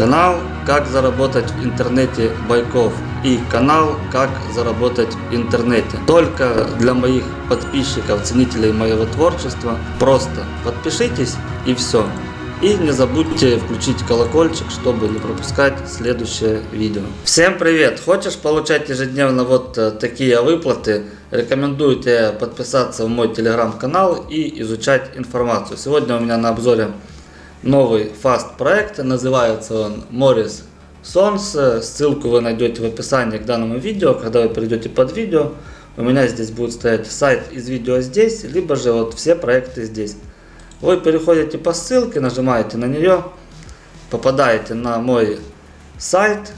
Канал «Как заработать в интернете Байков» и канал «Как заработать в интернете». Только для моих подписчиков, ценителей моего творчества. Просто подпишитесь и все. И не забудьте включить колокольчик, чтобы не пропускать следующее видео. Всем привет! Хочешь получать ежедневно вот э, такие выплаты? Рекомендую тебе подписаться в мой телеграм-канал и изучать информацию. Сегодня у меня на обзоре новый фаст проект, называется он Morris Sons. Ссылку вы найдете в описании к данному видео, когда вы перейдете под видео. У меня здесь будет стоять сайт из видео здесь, либо же вот все проекты здесь. Вы переходите по ссылке, нажимаете на нее, попадаете на мой сайт,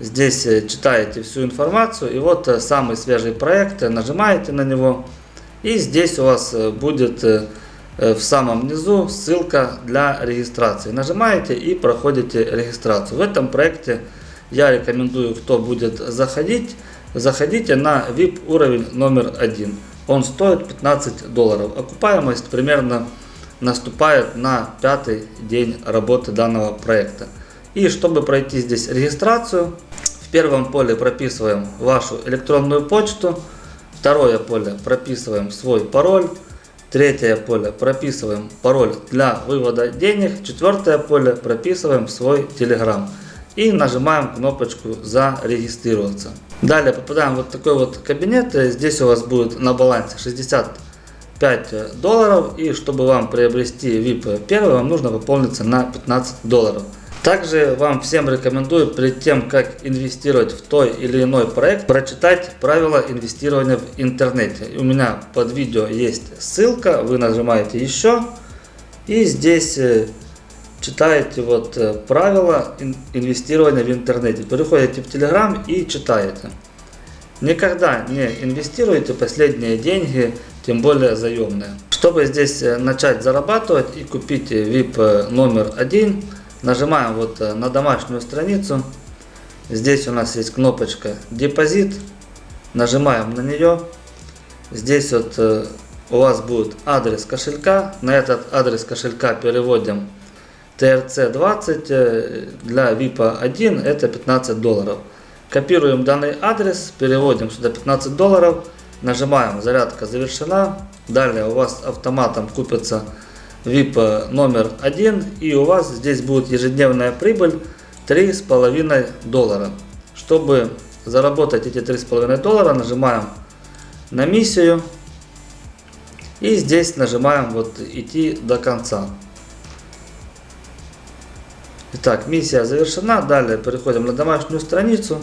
здесь читаете всю информацию, и вот самый свежий проект, нажимаете на него, и здесь у вас будет в самом низу ссылка для регистрации. Нажимаете и проходите регистрацию. В этом проекте я рекомендую, кто будет заходить, заходите на VIP уровень номер один. Он стоит 15 долларов. Окупаемость примерно наступает на пятый день работы данного проекта. И чтобы пройти здесь регистрацию, в первом поле прописываем вашу электронную почту, второе поле прописываем свой пароль, Третье поле прописываем пароль для вывода денег. Четвертое поле прописываем свой Telegram. И нажимаем кнопочку зарегистрироваться. Далее попадаем в вот такой вот кабинет. Здесь у вас будет на балансе 65 долларов. И чтобы вам приобрести VIP первый, вам нужно пополниться на 15 долларов. Также вам всем рекомендую перед тем, как инвестировать в той или иной проект, прочитать правила инвестирования в интернете. У меня под видео есть ссылка, вы нажимаете еще и здесь э, читаете вот э, правила инвестирования в интернете. Переходите в Telegram и читаете. Никогда не инвестируйте последние деньги, тем более заемные. Чтобы здесь э, начать зарабатывать и купить VIP номер один, Нажимаем вот э, на домашнюю страницу. Здесь у нас есть кнопочка депозит. Нажимаем на нее. Здесь вот э, у вас будет адрес кошелька. На этот адрес кошелька переводим TRC20 э, для VIP 1 это 15 долларов. Копируем данный адрес, переводим сюда 15 долларов, нажимаем зарядка завершена. Далее у вас автоматом купится VIP номер один и у вас здесь будет ежедневная прибыль 3,5 доллара. Чтобы заработать эти 3,5 доллара, нажимаем на миссию и здесь нажимаем вот идти до конца. Итак, миссия завершена. Далее переходим на домашнюю страницу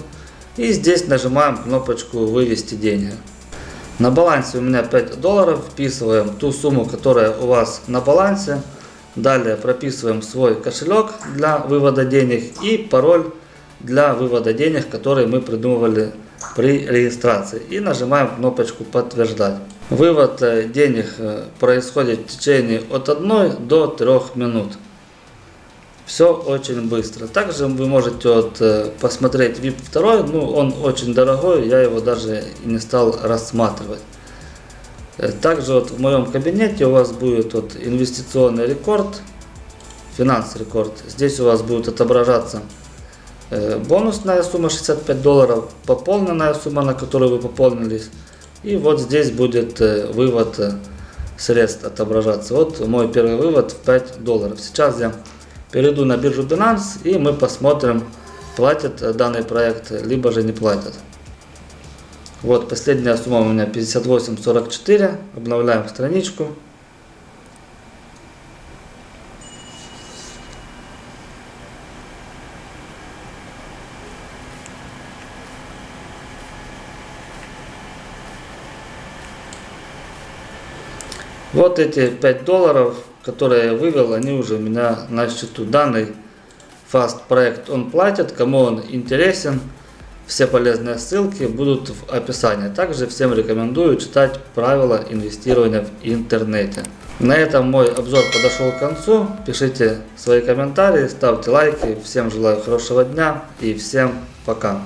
и здесь нажимаем кнопочку вывести деньги. На балансе у меня 5 долларов. Вписываем ту сумму, которая у вас на балансе. Далее прописываем свой кошелек для вывода денег и пароль для вывода денег, который мы придумывали при регистрации. И нажимаем кнопочку подтверждать. Вывод э, денег э, происходит в течение от 1 до 3 минут. Все очень быстро. Также вы можете вот, э, посмотреть VIP 2, ну он очень дорогой, я его даже не стал рассматривать. Э, также вот в моем кабинете у вас будет вот инвестиционный рекорд, финанс рекорд. Здесь у вас будет отображаться э, бонусная сумма 65 долларов, пополненная сумма, на которую вы пополнились. И вот здесь будет вывод средств отображаться. Вот мой первый вывод в 5 долларов. Сейчас я перейду на биржу Binance и мы посмотрим, платит данный проект, либо же не платит. Вот последняя сумма у меня 58.44. Обновляем страничку. Вот эти 5 долларов которые я вывел, они уже у меня на счету. Данный Fast проект он платит, кому он интересен, все полезные ссылки будут в описании. Также всем рекомендую читать правила инвестирования в интернете. На этом мой обзор подошел к концу. Пишите свои комментарии, ставьте лайки. Всем желаю хорошего дня и всем пока.